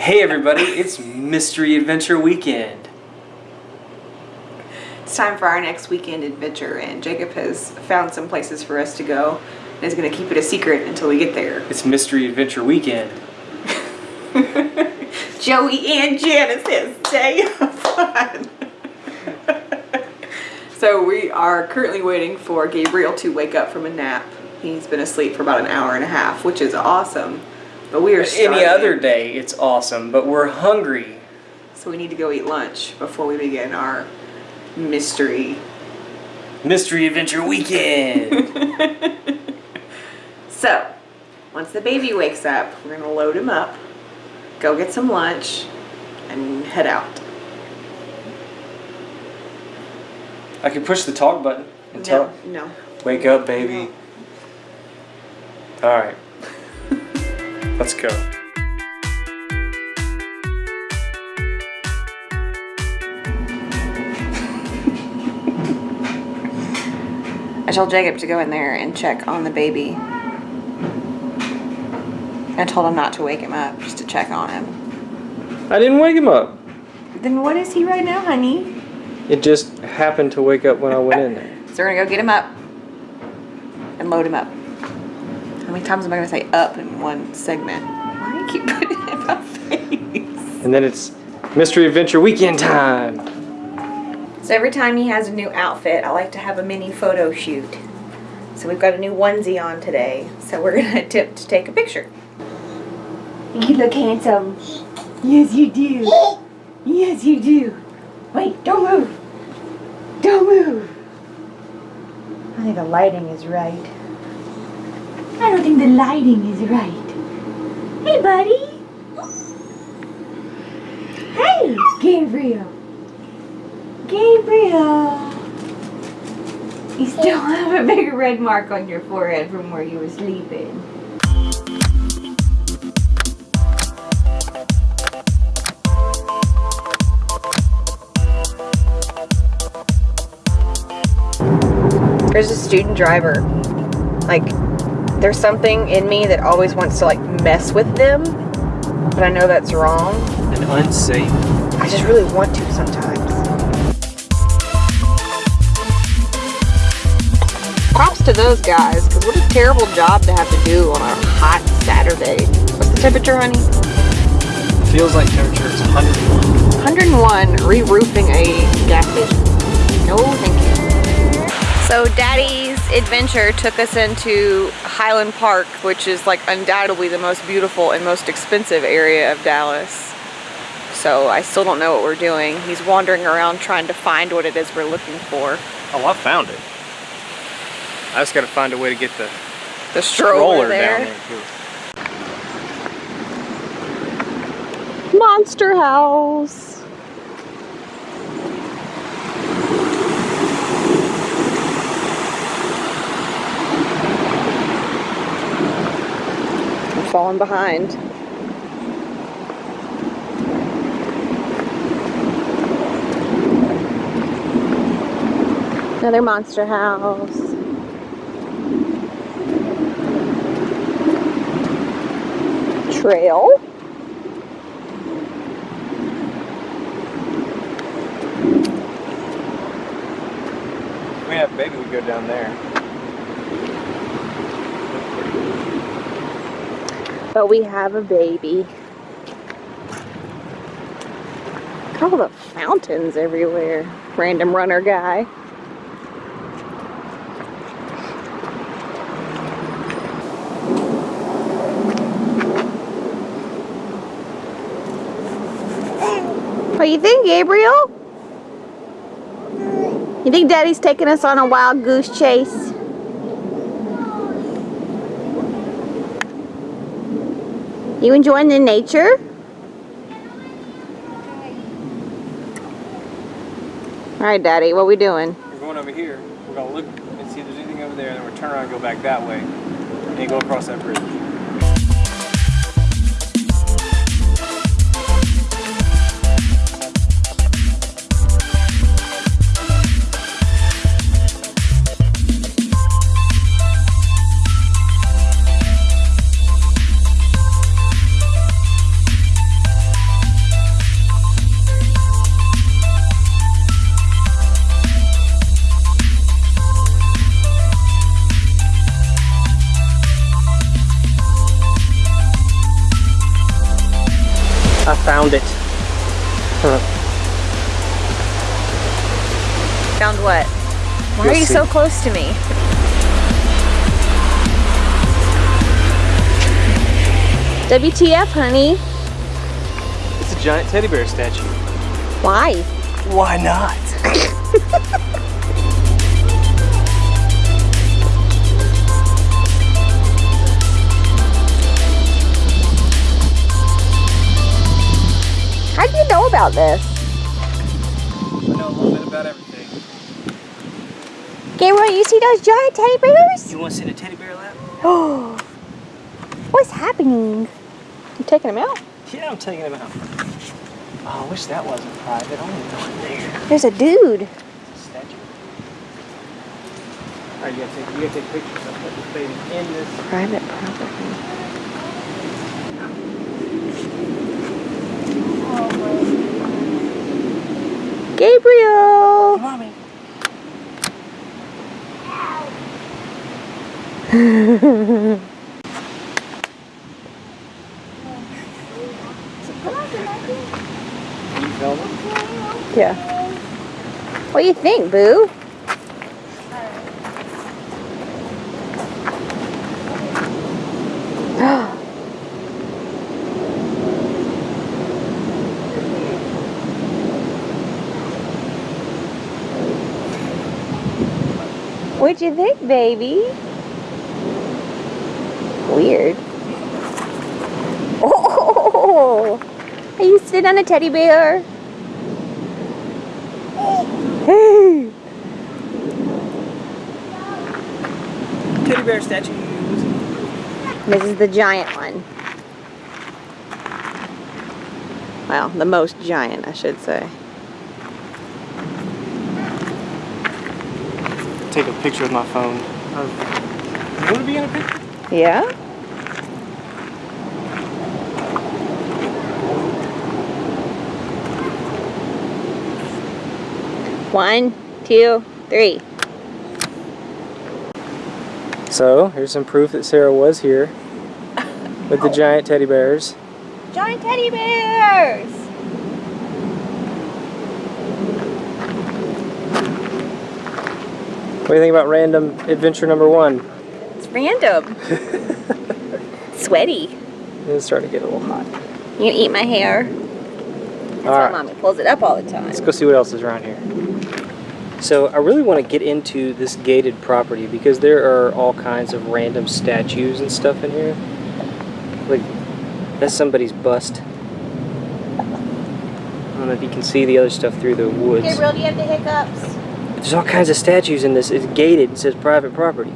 Hey everybody, it's Mystery Adventure Weekend. It's time for our next weekend adventure, and Jacob has found some places for us to go and is going to keep it a secret until we get there. It's Mystery Adventure Weekend. Joey and Janice's day of fun. so we are currently waiting for Gabriel to wake up from a nap. He's been asleep for about an hour and a half, which is awesome. But we are starving, Any other day, it's awesome, but we're hungry. so we need to go eat lunch before we begin our mystery. Mystery Adventure Weekend. So, once the baby wakes up, we're gonna load him up, go get some lunch, and head out. I can push the talk button and tell. No, no. Wake up, baby. All right. Let's go. I told Jacob to go in there and check on the baby. I told him not to wake him up, just to check on him. I didn't wake him up. Then what is he right now, honey? It just happened to wake up when I went in there. So we're gonna go get him up and load him up. How many times am I gonna say up in one segment? Why do you keep putting it in my face? And then it's Mystery Adventure Weekend time. So every time he has a new outfit, I like to have a mini photo shoot. So we've got a new onesie on today, so we're gonna attempt to take a picture. You look handsome. Yes, you do. Yes, you do. Wait, don't move. Don't move. I think the lighting is right. I don't think the lighting is right. Hey, buddy. Hey, Gabriel. Gabriel. You still have a big red mark on your forehead from where you were sleeping. There's a student driver. Like, there's something in me that always wants to, like, mess with them. But I know that's wrong. And unsafe. I just really want to sometimes. Props to those guys, because what a terrible job to have to do on a hot Saturday. What's the temperature, honey? Feels like temperature is 101. 101 re-roofing a gas station. No, thank you. So Daddy's adventure took us into Highland Park, which is like undoubtedly the most beautiful and most expensive area of Dallas. So I still don't know what we're doing. He's wandering around trying to find what it is we're looking for. Oh, I found it. I just gotta find a way to get the The stroller, roller there. down there too. Monster House. I'm falling behind. Another monster house. Trail. We have baby, we go down there. But we have a baby. Look all the fountains everywhere. Random runner guy. What do you think, Gabriel? You think Daddy's taking us on a wild goose chase? You enjoying the nature? All right, Daddy, what we doing? We're going over here. We're gonna look and see if there's anything over there, and then we'll turn around and go back that way, and go across that bridge. Are you see. so close to me? WTF, honey? It's a giant teddy bear statue. Why? Why not? How do you know about this? Gabriel, you see those giant teddy bears? You want to sit in a teddy bear lap? Oh, what's happening? You taking them out? Yeah, I'm taking them out. Oh, I wish that wasn't private. Want to there. There's a dude. It's a statue. All right, you gotta take, you gotta take pictures. I'll put this baby in this. Private property. Oh, Gabriel! Mommy. You filming? Yeah. What do you think, Boo? What'd you think, baby? Weird. Oh! Are you sitting on a teddy bear? Hey! Teddy bear statues. This is the giant one. Well, the most giant, I should say. Take a picture with my phone. Of, you want to be in a picture? Yeah? One, two, three. So, here's some proof that Sarah was here with the oh. giant teddy bears. Giant teddy bears! What do you think about random adventure number one? It's random. Sweaty. It's starting to get a little hot. You gonna eat my hair? That's All why right. mommy pulls it up all the time. Let's go see what else is around here. So I really want to get into this gated property because there are all kinds of random statues and stuff in here. Like, that's somebody's bust. I don't know if you can see the other stuff through the woods. Gabriel, do you have the hiccups? There's all kinds of statues in this. It's gated. It says private property.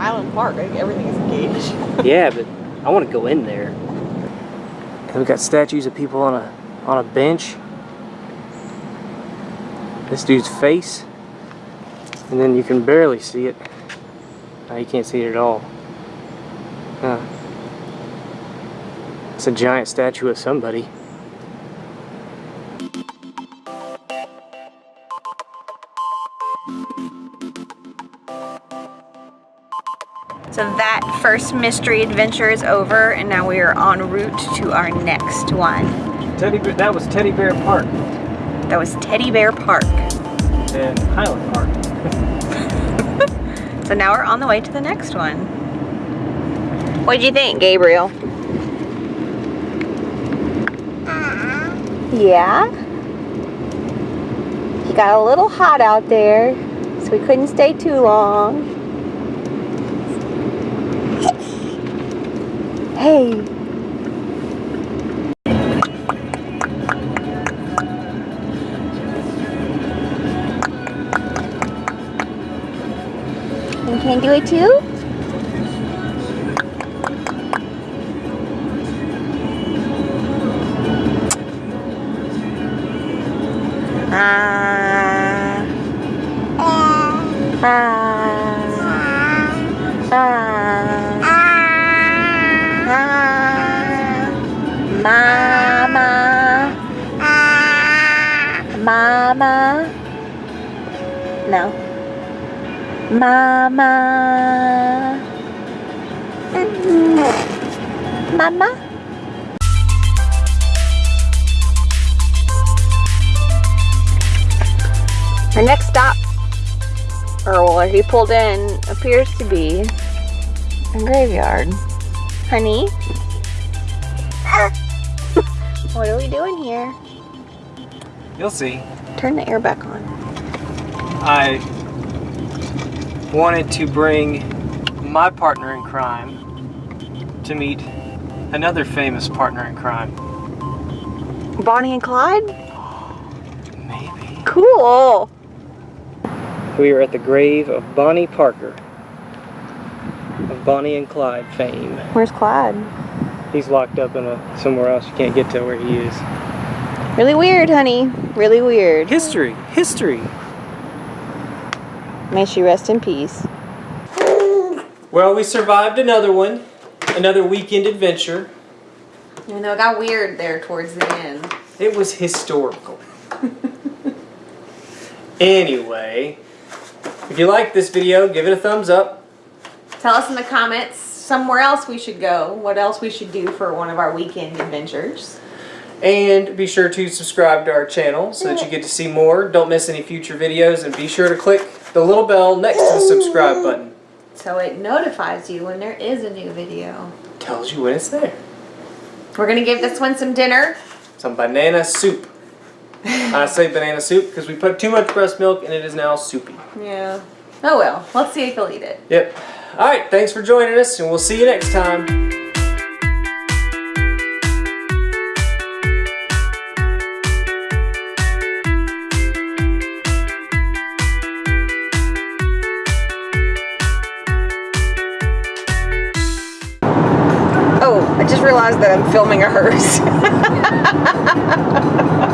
We're Highland Park. I think everything is engaged. Yeah, but I want to go in there. And we've got statues of people on a on a bench. This dude's face, and then you can barely see it. No, you can't see it at all. Huh. It's a giant statue of somebody. So that first mystery adventure is over, and now we are en route to our next one. Teddy Bear, that was Teddy Bear Park That was Teddy Bear Park. and Highland Park. So now we're on the way to the next one. What did you think, Gabriel? Yeah? He got a little hot out there, so we couldn't stay too long. Hey. You can do it too? Mama? No. Mama. Mm-hmm. Mama? Our next stop, or where he pulled in, appears to be a graveyard. Honey? what are we doing here? You'll see. Turn the air back on. I wanted to bring my partner in crime to meet another famous partner in crime. Bonnie and Clyde? Maybe. Cool. We are at the grave of Bonnie Parker. Of Bonnie and Clyde fame. Where's Clyde? He's locked up in a somewhere else. You can't get to where he is. Really weird, honey. Really weird. History. History. May she rest in peace. Well, we survived another one. Another weekend adventure. Even though it got weird there towards the end. It was historical. anyway, if you like this video, give it a thumbs up. Tell us in the comments somewhere else we should go. What else we should do for one of our weekend adventures. And be sure to subscribe to our channel so that you get to see more. Don't miss any future videos and be sure to click the little bell next to the subscribe button. So it notifies you when there is a new video. Tells you when it's there. We're gonna give this one some dinner. Some banana soup. I say banana soup because we put too much breast milk and it is now soupy. Yeah. Oh well, let's see if he'll eat it. Yep. Alright, thanks for joining us and we'll see you next time. I'm filming a hearse.